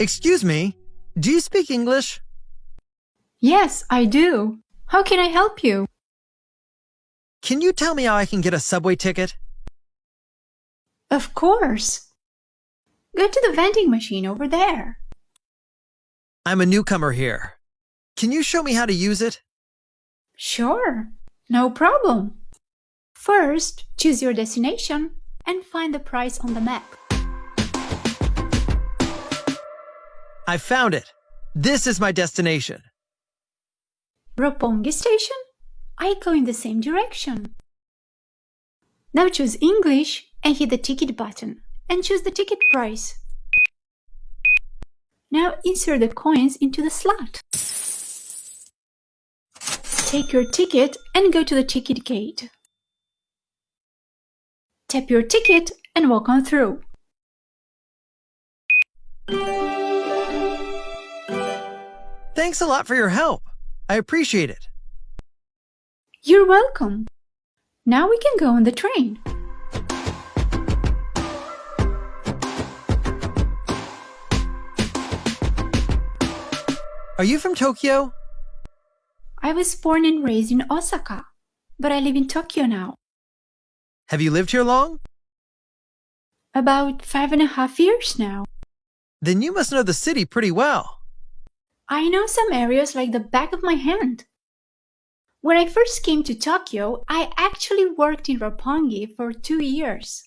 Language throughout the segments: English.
Excuse me, do you speak English? Yes, I do. How can I help you? Can you tell me how I can get a subway ticket? Of course. Go to the vending machine over there. I'm a newcomer here. Can you show me how to use it? Sure, no problem. First, choose your destination and find the price on the map. I found it. This is my destination. Roppongi Station? I go in the same direction. Now choose English and hit the ticket button and choose the ticket price. Now insert the coins into the slot. Take your ticket and go to the ticket gate. Tap your ticket and walk on through. Thanks a lot for your help. I appreciate it. You're welcome. Now we can go on the train. Are you from Tokyo? I was born and raised in Osaka, but I live in Tokyo now. Have you lived here long? About five and a half years now. Then you must know the city pretty well. I know some areas like the back of my hand. When I first came to Tokyo, I actually worked in Roppongi for two years.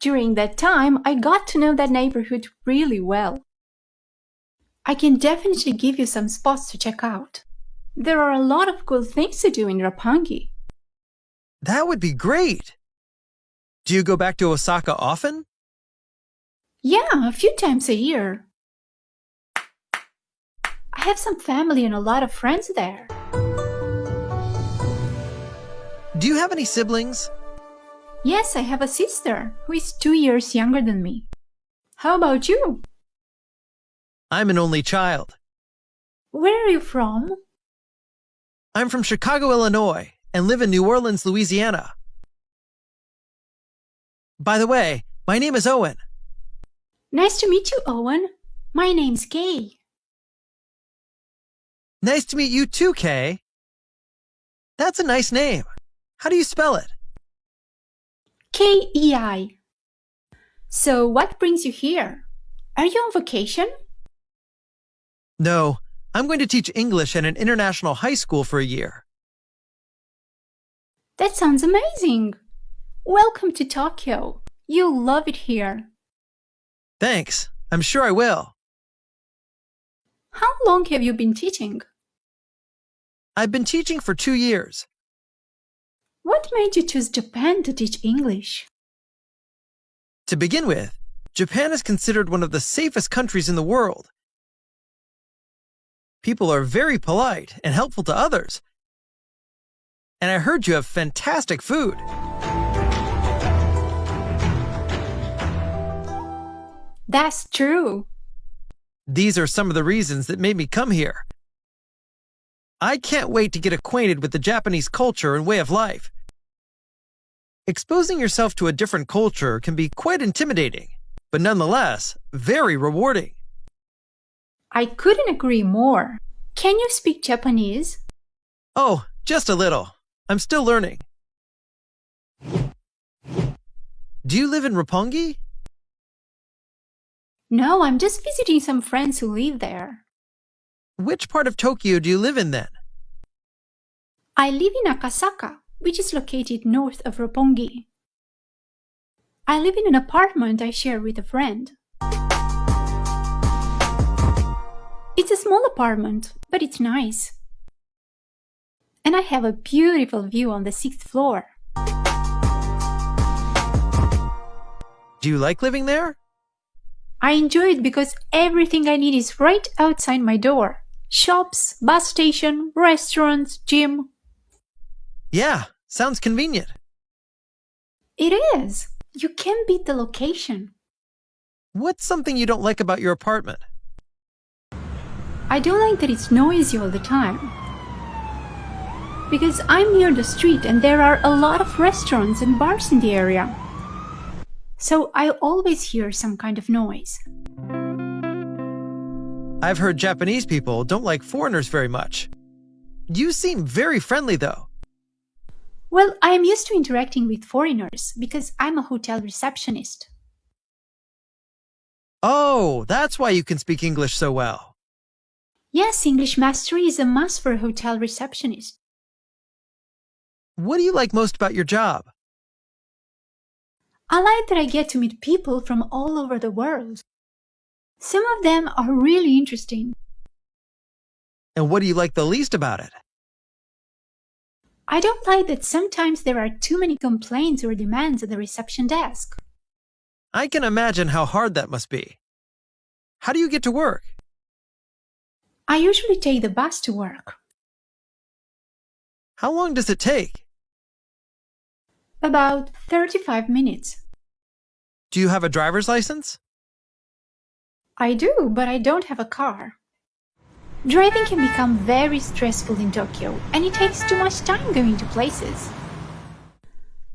During that time, I got to know that neighborhood really well. I can definitely give you some spots to check out. There are a lot of cool things to do in Roppongi. That would be great. Do you go back to Osaka often? Yeah, a few times a year. I have some family and a lot of friends there. Do you have any siblings? Yes, I have a sister who is two years younger than me. How about you? I'm an only child. Where are you from? I'm from Chicago, Illinois, and live in New Orleans, Louisiana. By the way, my name is Owen. Nice to meet you, Owen. My name's Kay. Nice to meet you too, Kay. That's a nice name. How do you spell it? K-E-I. So what brings you here? Are you on vacation? No, I'm going to teach English at an international high school for a year. That sounds amazing. Welcome to Tokyo. You'll love it here. Thanks. I'm sure I will. How long have you been teaching? I've been teaching for two years. What made you choose Japan to teach English? To begin with, Japan is considered one of the safest countries in the world. People are very polite and helpful to others. And I heard you have fantastic food. That's true. These are some of the reasons that made me come here. I can't wait to get acquainted with the Japanese culture and way of life. Exposing yourself to a different culture can be quite intimidating, but nonetheless, very rewarding. I couldn't agree more. Can you speak Japanese? Oh, just a little. I'm still learning. Do you live in Roppongi? No, I'm just visiting some friends who live there. Which part of Tokyo do you live in then? I live in Akasaka, which is located north of Roppongi. I live in an apartment I share with a friend. It's a small apartment, but it's nice. And I have a beautiful view on the sixth floor. Do you like living there? I enjoy it because everything I need is right outside my door. Shops, bus station, restaurants, gym. Yeah, sounds convenient. It is. You can't beat the location. What's something you don't like about your apartment? I don't like that it's noisy all the time. Because I'm near the street and there are a lot of restaurants and bars in the area. so I always hear some kind of noise. I've heard Japanese people don't like foreigners very much. You seem very friendly, though. Well, I am used to interacting with foreigners because I'm a hotel receptionist. Oh, that's why you can speak English so well. Yes, English mastery is a must for a hotel receptionist. What do you like most about your job? I like that I get to meet people from all over the world. Some of them are really interesting. And what do you like the least about it? I don't like that sometimes there are too many complaints or demands at the reception desk. I can imagine how hard that must be. How do you get to work? I usually take the bus to work. How long does it take? About 35 minutes. Do you have a driver's license? I do, but I don't have a car. Driving can become very stressful in Tokyo, and it takes too much time going to places.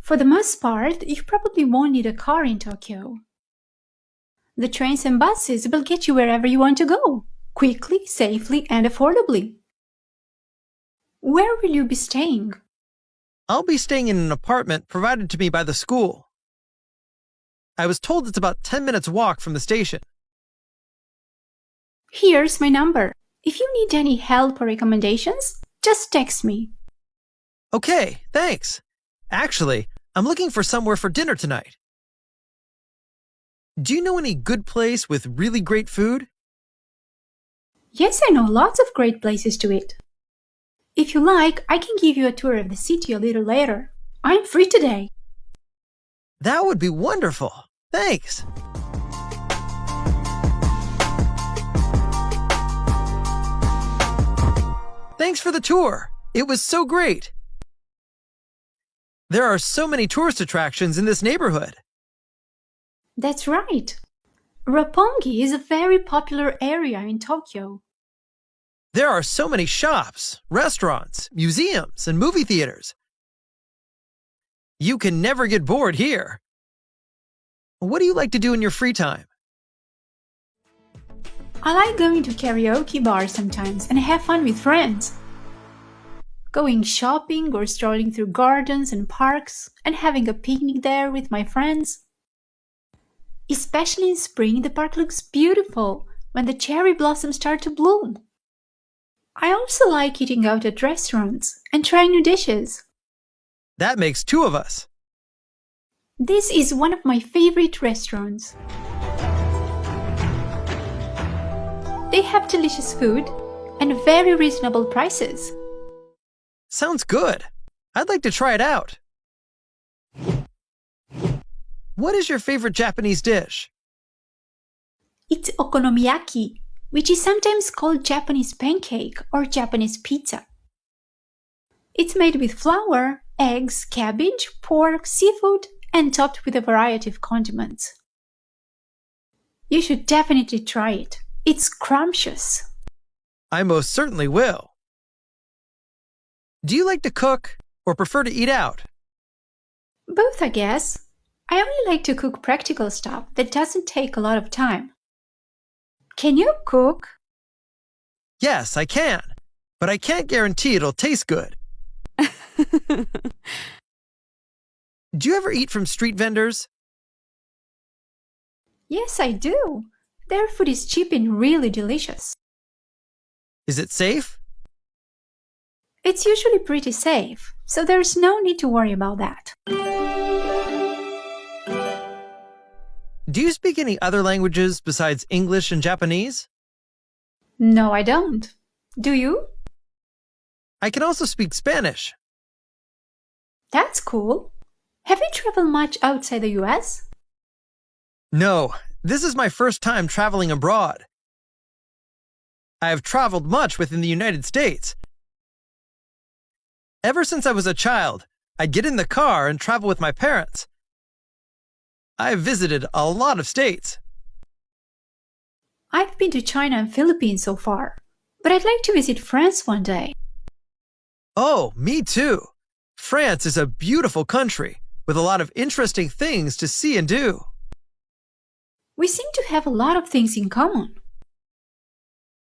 For the most part, you probably won't need a car in Tokyo. The trains and buses will get you wherever you want to go, quickly, safely, and affordably. Where will you be staying? I'll be staying in an apartment provided to me by the school. I was told it's about 10 minutes walk from the station. Here's my number. If you need any help or recommendations, just text me. Okay, thanks. Actually, I'm looking for somewhere for dinner tonight. Do you know any good place with really great food? Yes, I know lots of great places to eat. If you like, I can give you a tour of the city a little later. I'm free today. That would be wonderful. Thanks. Thanks for the tour. It was so great. There are so many tourist attractions in this neighborhood. That's right. Roppongi is a very popular area in Tokyo. There are so many shops, restaurants, museums, and movie theaters. You can never get bored here. What do you like to do in your free time? I like going to karaoke bars sometimes and have fun with friends. Going shopping or strolling through gardens and parks and having a picnic there with my friends. Especially in spring, the park looks beautiful when the cherry blossoms start to bloom. I also like eating out at restaurants and trying new dishes. That makes two of us. This is one of my favorite restaurants. They have delicious food and very reasonable prices. Sounds good. I'd like to try it out. What is your favorite Japanese dish? It's okonomiyaki, which is sometimes called Japanese pancake or Japanese pizza. It's made with flour, eggs, cabbage, pork, seafood, and topped with a variety of condiments. You should definitely try it. It's scrumptious. I most certainly will. Do you like to cook or prefer to eat out? Both, I guess. I only like to cook practical stuff that doesn't take a lot of time. Can you cook? Yes, I can, but I can't guarantee it'll taste good. Do you ever eat from street vendors? Yes, I do. Their food is cheap and really delicious. Is it safe? It's usually pretty safe, so there's no need to worry about that. Do you speak any other languages besides English and Japanese? No, I don't. Do you? I can also speak Spanish. That's cool. Have you traveled much outside the US? No, this is my first time traveling abroad. I have traveled much within the United States. Ever since I was a child, I'd get in the car and travel with my parents. I've visited a lot of states. I've been to China and Philippines so far, but I'd like to visit France one day. Oh, me too. France is a beautiful country with a lot of interesting things to see and do. We seem to have a lot of things in common.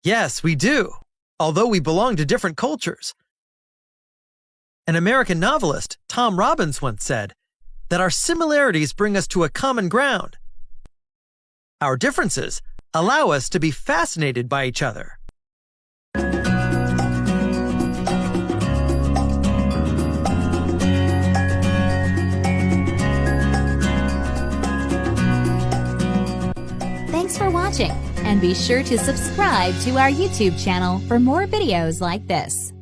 Yes, we do, although we belong to different cultures. An American novelist, Tom Robbins, once said that our similarities bring us to a common ground. Our differences allow us to be fascinated by each other. Watching, and be sure to subscribe to our YouTube channel for more videos like this.